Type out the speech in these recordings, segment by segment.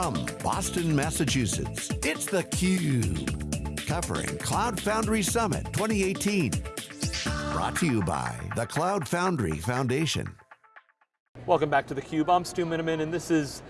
From Boston, Massachusetts, it's theCUBE. Covering Cloud Foundry Summit 2018. Brought to you by the Cloud Foundry Foundation. Welcome back to theCUBE, I'm Stu Miniman and this is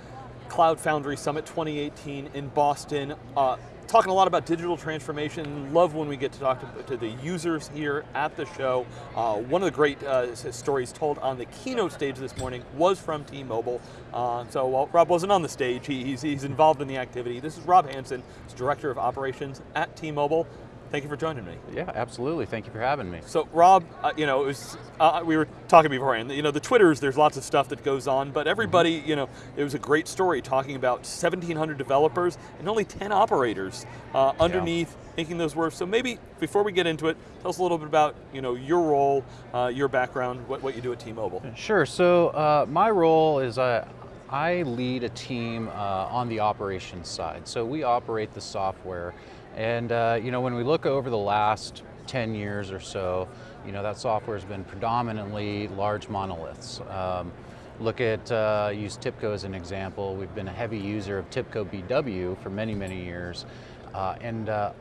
Cloud Foundry Summit 2018 in Boston. Uh, talking a lot about digital transformation. Love when we get to talk to, to the users here at the show. Uh, one of the great uh, stories told on the keynote stage this morning was from T-Mobile. Uh, so while Rob wasn't on the stage, he, he's, he's involved in the activity. This is Rob Hanson, Director of Operations at T-Mobile. Thank you for joining me. Yeah, absolutely. Thank you for having me. So, Rob, uh, you know, was, uh, we were talking beforehand. You know, the Twitters, there's lots of stuff that goes on, but everybody, mm -hmm. you know, it was a great story talking about 1,700 developers and only 10 operators uh, underneath yeah. making those work. So maybe before we get into it, tell us a little bit about, you know, your role, uh, your background, what, what you do at T-Mobile. Sure. So uh, my role is uh, I lead a team on the operations side. So we operate the software and uh, you know, when we look over the last 10 years or so, you know, that software has been predominantly large monoliths. Um, look at, uh, use TIBCO as an example. We've been a heavy user of TIBCO BW for many, many years. Uh, and uh,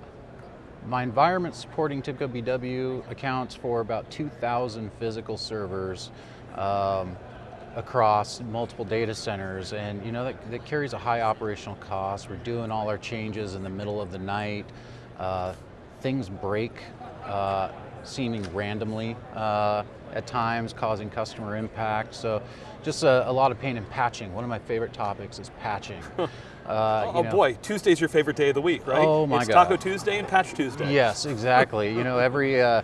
my environment supporting TIBCO BW accounts for about 2,000 physical servers um, across multiple data centers and you know that, that, carries a high operational cost. We're doing all our changes in the middle of the night. Uh, things break uh, seeming randomly uh, at times, causing customer impact. So just a, a, lot of pain in patching. One of my favorite topics is patching. Uh, oh know. boy, Tuesday's your favorite day of the week, right? Oh my it's God. Taco Tuesday and Patch Tuesday. Yes, exactly. you know, every uh,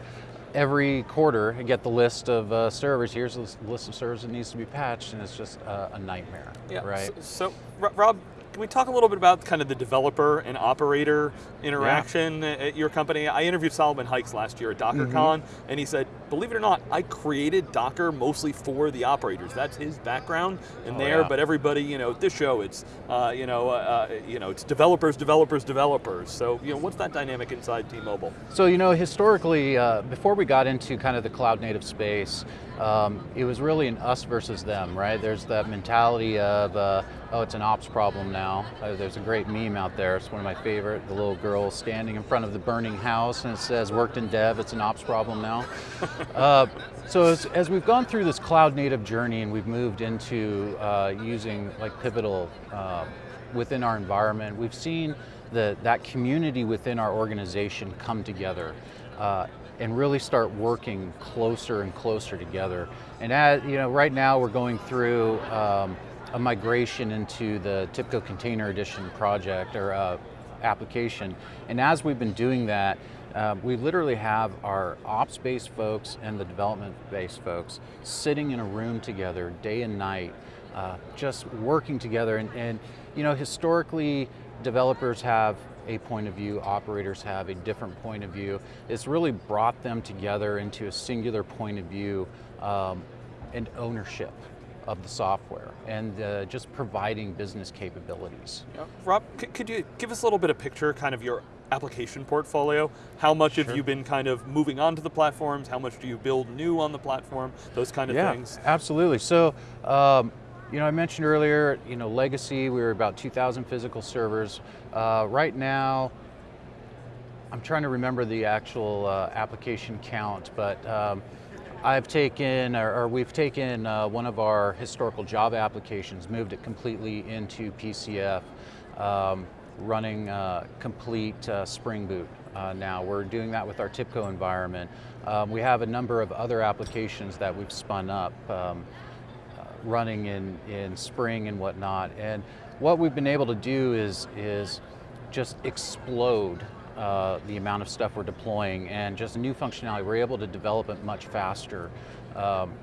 every quarter I get the list of uh, servers. Here's the list of servers that needs to be patched, and it's just uh, a nightmare. Yeah. Right. So, so Rob, can we talk a little bit about kind of the developer and operator interaction yeah. at your company? I interviewed Solomon Hykes last year at DockerCon, mm -hmm. and he said, believe it or not, I created Docker mostly for the operators. That's his background in oh, there, yeah. but everybody, you know, at this show, it's, uh, you know, uh, uh, you know, it's developers, developers, developers. So, you know, what's that dynamic inside T-Mobile? So, you know, historically, uh, before we got into kind of the cloud native space, um, it was really an us versus them, right? There's that mentality of, uh, oh, it's an ops problem now. Uh, there's a great meme out there, it's one of my favorite, the little girl standing in front of the burning house and it says, worked in dev, it's an ops problem now. uh, so as, as, we've gone through this cloud native journey and we've moved into uh, using like Pivotal uh, within our environment, we've seen the, that community within our organization come together. Uh, and really start working closer and closer together. And as, you know, right now we're going through um, a migration into the TIBCO Container Edition project or uh, application. And as we've been doing that, uh, we literally have our ops-based folks and the development-based folks sitting in a room together day and night, uh, just working together. And, and, you know, historically, developers have a point of view, operators have a different point of view. It's really brought them together into a singular point of view um, and ownership of the software and uh, just providing business capabilities. Yeah. Rob, could you give us a little bit of picture, kind of your application portfolio? How much sure. have you been kind of moving on to the platforms? How much do you build new on the platform? Those kind of yeah, things. absolutely. So, um, you know, I mentioned earlier, you know, legacy, we were about 2,000 physical servers. Uh, right now, I'm trying to remember the actual uh, application count, but um, I've taken, or, or we've taken uh, one of our historical Java applications, moved it completely into PCF, um, running uh, complete uh, Spring Boot uh, now. We're doing that with our TIBCO environment. Um, we have a number of other applications that we've spun up. Um, running in, in spring and whatnot. And what we've been able to do is, is just explode uh, the amount of stuff we're deploying and just new functionality. We're able to develop it much faster. Um,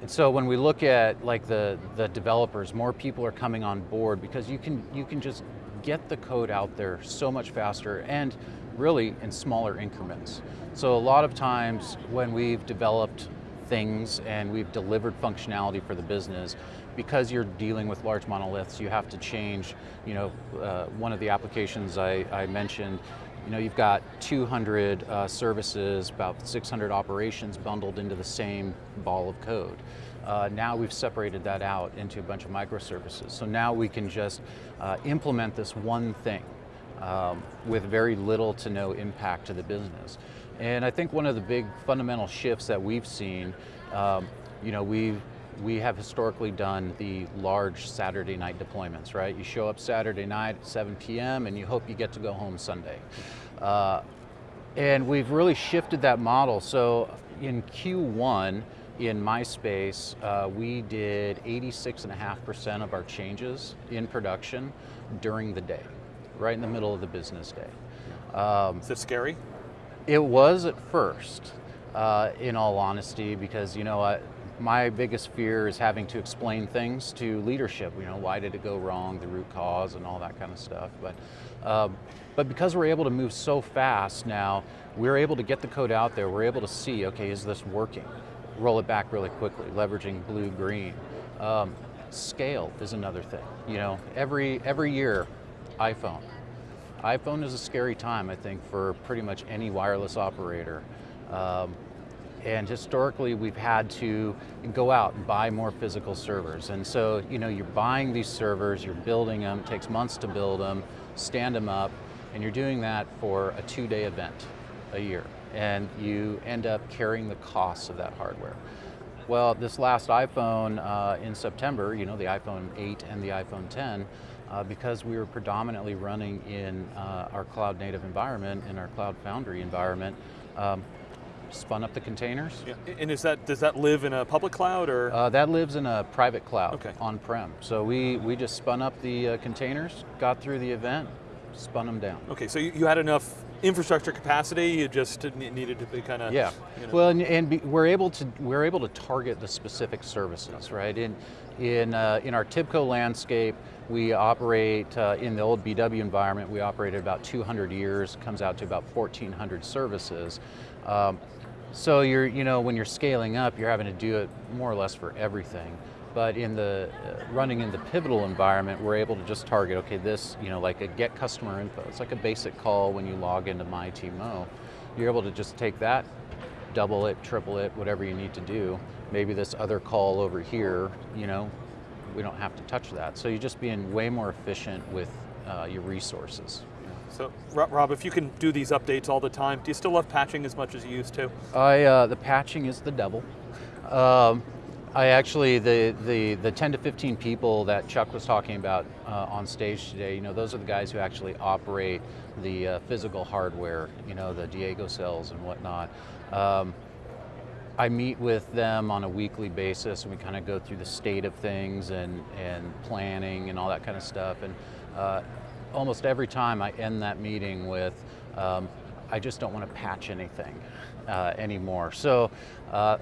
and so when we look at like the, the developers, more people are coming on board because you can, you can just get the code out there so much faster and really in smaller increments. So a lot of times when we've developed things and we've delivered functionality for the business. Because you're dealing with large monoliths, you have to change, you know, uh, one of the applications I, I, mentioned, you know, you've got 200 uh, services, about 600 operations bundled into the same ball of code. Uh, now we've separated that out into a bunch of microservices. So now we can just uh, implement this one thing um, with very little to no impact to the business. And I think one of the big fundamental shifts that we've seen, um, you know, we've we have historically done the large Saturday night deployments, right? You show up Saturday night at 7 p.m. and you hope you get to go home Sunday. Uh, and we've really shifted that model. So in Q1, in MySpace, uh, we did 86.5% of our changes in production during the day, right in the middle of the business day. Um, Is it scary? It was at first, uh, in all honesty, because you know, my biggest fear is having to explain things to leadership. You know, why did it go wrong, the root cause, and all that kind of stuff. But, um, but because we're able to move so fast now, we're able to get the code out there. We're able to see, okay, is this working? Roll it back really quickly, leveraging blue green. Um, scale is another thing. You know, every every year, iPhone. iPhone is a scary time, I think, for pretty much any wireless operator. Um, and historically we've had to go out and buy more physical servers. And so, you know, you're buying these servers, you're building them, it takes months to build them, stand them up, and you're doing that for a two-day event a year. And you end up carrying the costs of that hardware. Well, this last iPhone uh, in September, you know, the iPhone 8 and the iPhone 10, uh, because we were predominantly running in uh, our cloud native environment, in our cloud foundry environment, um, spun up the containers. Yeah. And is that does that live in a public cloud or? Uh, that lives in a private cloud okay. on-prem. So we, we just spun up the uh, containers, got through the event, spun them down. Okay, so you, you had enough infrastructure capacity. You just needed to be kind of yeah. You know. Well, and, and be, we're able to we're able to target the specific services, right? In in uh, in our TIBCO landscape, we operate uh, in the old BW environment. We operated about 200 years. Comes out to about 1,400 services. Um, so you're, you know, when you're scaling up, you're having to do it more or less for everything. But in the uh, running in the pivotal environment, we're able to just target, okay, this, you know, like a get customer info. It's like a basic call when you log into MyTMO. You're able to just take that, double it, triple it, whatever you need to do. Maybe this other call over here, you know, we don't have to touch that. So you're just being way more efficient with uh, your resources. So, Rob, if you can do these updates all the time, do you still love patching as much as you used to? I, uh, the patching is the devil. Um, I actually, the, the, the 10 to 15 people that Chuck was talking about uh, on stage today, you know, those are the guys who actually operate the uh, physical hardware, you know, the Diego cells and whatnot. Um, I meet with them on a weekly basis and we kind of go through the state of things and, and planning and all that kind of stuff. And uh, almost every time I end that meeting with, um, I just don't want to patch anything uh, anymore. So uh,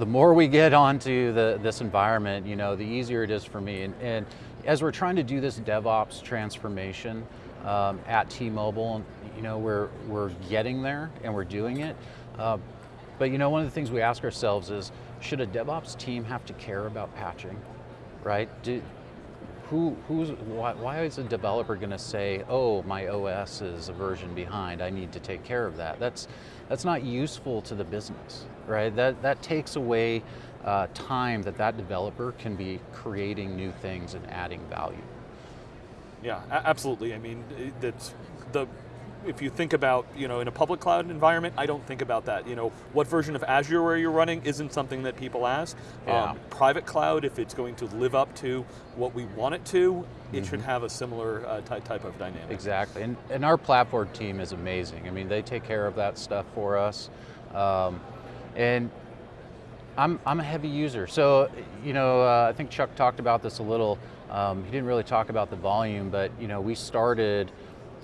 the more we get onto the, this environment, you know, the easier it is for me. And, and as we're trying to do this DevOps transformation um, at T-Mobile, you know, we're, we're getting there and we're doing it. Uh, but you know, one of the things we ask ourselves is, should a DevOps team have to care about patching, right? Do, who, who's, why, why is a developer going to say, oh, my OS is a version behind, I need to take care of that? That's, that's not useful to the business, right? That, that takes away uh, time that that developer can be creating new things and adding value. Yeah, absolutely. I mean, that's the if you think about, you know, in a public cloud environment, I don't think about that. You know, what version of Azure are you running isn't something that people ask. Yeah. Um, private cloud, if it's going to live up to what we want it to, it mm -hmm. should mm-hmm. have a similar uh, type of dynamic. Exactly, and, and our platform team is amazing. I mean, they take care of that stuff for us. Um, and I'm, I'm a heavy user. So, you know, uh, I think Chuck talked about this a little. Um, he didn't really talk about the volume, but, you know, we started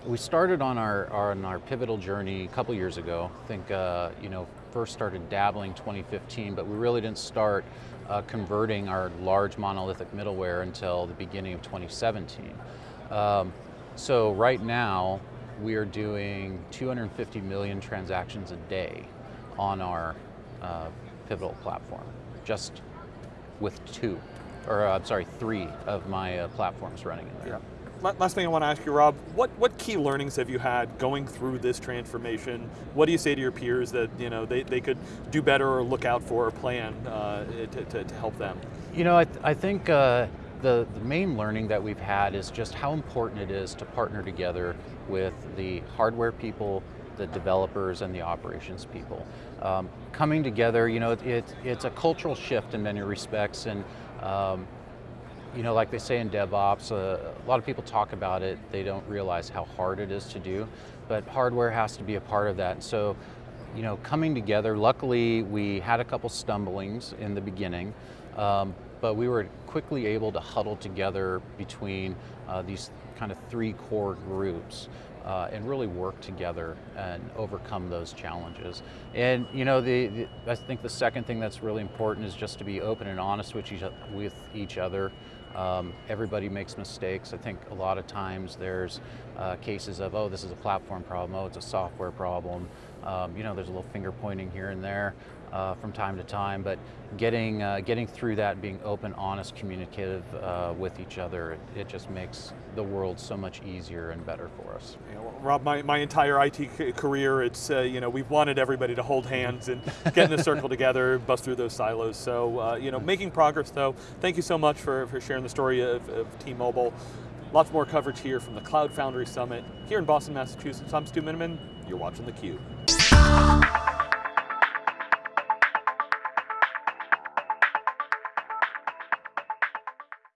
we started on our, on our pivotal journey a couple years ago. I think, uh, you know, first started dabbling 2015, but we really didn't start uh, converting our large monolithic middleware until the beginning of 2017. Um, so right now, we are doing 250 million transactions a day on our uh, pivotal platform, just with two, or uh, I'm sorry, three of my uh, platforms running in there. Yeah last thing I want to ask you, Rob, what, what key learnings have you had going through this transformation? What do you say to your peers that you know they, they could do better or look out for or plan uh, to, to, to, help them? You know, I, th I think uh, the, the main learning that we've had is just how important it is to partner together with the hardware people, the developers and the operations people. Um, coming together, you know, it, it, it's a cultural shift in many respects and um, you know, like they say in DevOps, uh, a lot of people talk about it, they don't realize how hard it is to do, but hardware has to be a part of that. And so, you know, coming together, luckily we had a couple stumblings in the beginning, um, but we were quickly able to huddle together between uh, these kind of three core groups uh, and really work together and overcome those challenges. And you know, the, the, I think the second thing that's really important is just to be open and honest with each, with each other. Um, everybody makes mistakes. I think a lot of times there's uh, cases of, oh, this is a platform problem, oh, it's a software problem. Um, you know, there's a little finger pointing here and there uh, from time to time, but getting, uh, getting through that, being open, honest, communicative uh, with each other, it, just makes the world so much easier and better for us. You know, Rob, my, my entire IT career, it's, uh, you know, we've wanted everybody to hold hands and get in a circle together, bust through those silos. So, uh, you know, making progress though. Thank you so much for, for sharing the story of, of T-Mobile. Lots more coverage here from the Cloud Foundry Summit here in Boston, Massachusetts. I'm Stu Miniman, you're watching theCUBE.